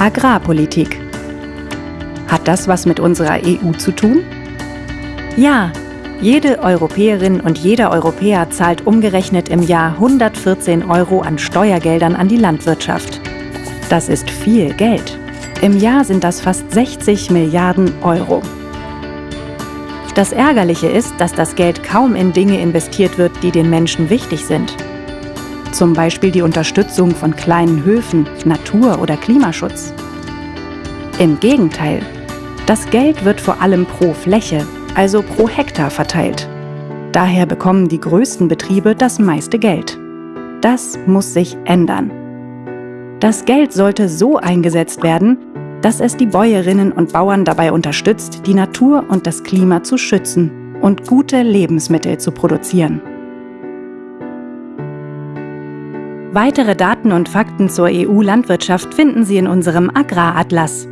Agrarpolitik. Hat das was mit unserer EU zu tun? Ja, jede Europäerin und jeder Europäer zahlt umgerechnet im Jahr 114 Euro an Steuergeldern an die Landwirtschaft. Das ist viel Geld. Im Jahr sind das fast 60 Milliarden Euro. Das Ärgerliche ist, dass das Geld kaum in Dinge investiert wird, die den Menschen wichtig sind. Zum Beispiel die Unterstützung von kleinen Höfen, Natur- oder Klimaschutz. Im Gegenteil, das Geld wird vor allem pro Fläche, also pro Hektar verteilt. Daher bekommen die größten Betriebe das meiste Geld. Das muss sich ändern. Das Geld sollte so eingesetzt werden, dass es die Bäuerinnen und Bauern dabei unterstützt, die Natur und das Klima zu schützen und gute Lebensmittel zu produzieren. Weitere Daten und Fakten zur EU-Landwirtschaft finden Sie in unserem Agraratlas.